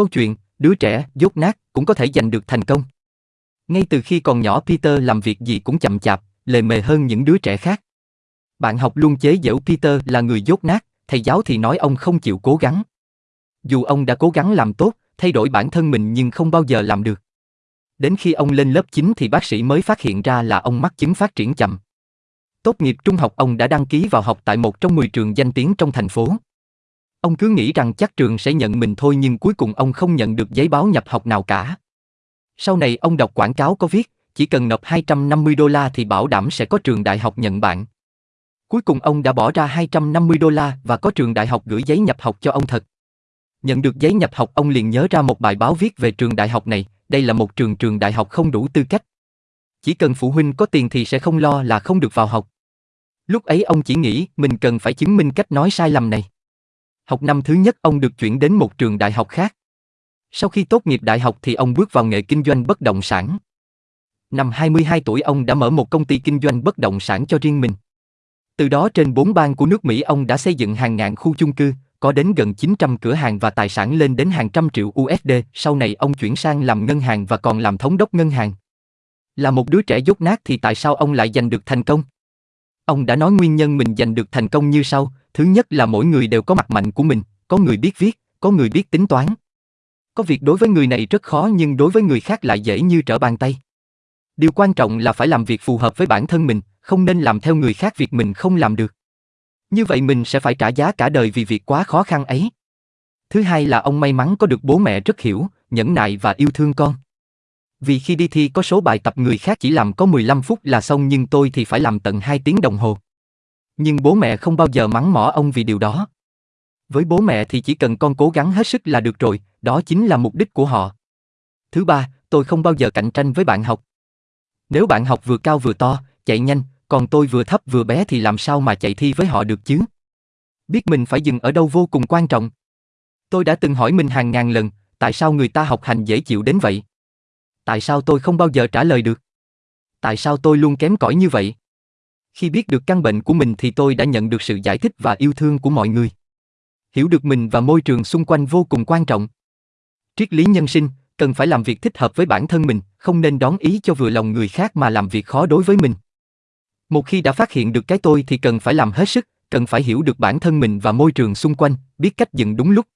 Câu chuyện, đứa trẻ, dốt nát, cũng có thể giành được thành công. Ngay từ khi còn nhỏ Peter làm việc gì cũng chậm chạp, lề mề hơn những đứa trẻ khác. Bạn học luôn chế giễu Peter là người dốt nát, thầy giáo thì nói ông không chịu cố gắng. Dù ông đã cố gắng làm tốt, thay đổi bản thân mình nhưng không bao giờ làm được. Đến khi ông lên lớp 9 thì bác sĩ mới phát hiện ra là ông mắc chứng phát triển chậm. Tốt nghiệp trung học ông đã đăng ký vào học tại một trong 10 trường danh tiếng trong thành phố. Ông cứ nghĩ rằng chắc trường sẽ nhận mình thôi nhưng cuối cùng ông không nhận được giấy báo nhập học nào cả. Sau này ông đọc quảng cáo có viết, chỉ cần nộp 250 đô la thì bảo đảm sẽ có trường đại học nhận bạn. Cuối cùng ông đã bỏ ra 250 đô la và có trường đại học gửi giấy nhập học cho ông thật. Nhận được giấy nhập học ông liền nhớ ra một bài báo viết về trường đại học này, đây là một trường trường đại học không đủ tư cách. Chỉ cần phụ huynh có tiền thì sẽ không lo là không được vào học. Lúc ấy ông chỉ nghĩ mình cần phải chứng minh cách nói sai lầm này. Học năm thứ nhất ông được chuyển đến một trường đại học khác. Sau khi tốt nghiệp đại học thì ông bước vào nghề kinh doanh bất động sản. Năm 22 tuổi ông đã mở một công ty kinh doanh bất động sản cho riêng mình. Từ đó trên bốn bang của nước Mỹ ông đã xây dựng hàng ngàn khu chung cư, có đến gần 900 cửa hàng và tài sản lên đến hàng trăm triệu USD, sau này ông chuyển sang làm ngân hàng và còn làm thống đốc ngân hàng. Là một đứa trẻ dốt nát thì tại sao ông lại giành được thành công? Ông đã nói nguyên nhân mình giành được thành công như sau, thứ nhất là mỗi người đều có mặt mạnh của mình, có người biết viết, có người biết tính toán. Có việc đối với người này rất khó nhưng đối với người khác lại dễ như trở bàn tay. Điều quan trọng là phải làm việc phù hợp với bản thân mình, không nên làm theo người khác việc mình không làm được. Như vậy mình sẽ phải trả giá cả đời vì việc quá khó khăn ấy. Thứ hai là ông may mắn có được bố mẹ rất hiểu, nhẫn nại và yêu thương con. Vì khi đi thi có số bài tập người khác chỉ làm có 15 phút là xong nhưng tôi thì phải làm tận 2 tiếng đồng hồ. Nhưng bố mẹ không bao giờ mắng mỏ ông vì điều đó. Với bố mẹ thì chỉ cần con cố gắng hết sức là được rồi, đó chính là mục đích của họ. Thứ ba, tôi không bao giờ cạnh tranh với bạn học. Nếu bạn học vừa cao vừa to, chạy nhanh, còn tôi vừa thấp vừa bé thì làm sao mà chạy thi với họ được chứ? Biết mình phải dừng ở đâu vô cùng quan trọng. Tôi đã từng hỏi mình hàng ngàn lần, tại sao người ta học hành dễ chịu đến vậy? Tại sao tôi không bao giờ trả lời được? Tại sao tôi luôn kém cỏi như vậy? Khi biết được căn bệnh của mình thì tôi đã nhận được sự giải thích và yêu thương của mọi người. Hiểu được mình và môi trường xung quanh vô cùng quan trọng. Triết lý nhân sinh, cần phải làm việc thích hợp với bản thân mình, không nên đón ý cho vừa lòng người khác mà làm việc khó đối với mình. Một khi đã phát hiện được cái tôi thì cần phải làm hết sức, cần phải hiểu được bản thân mình và môi trường xung quanh, biết cách dừng đúng lúc,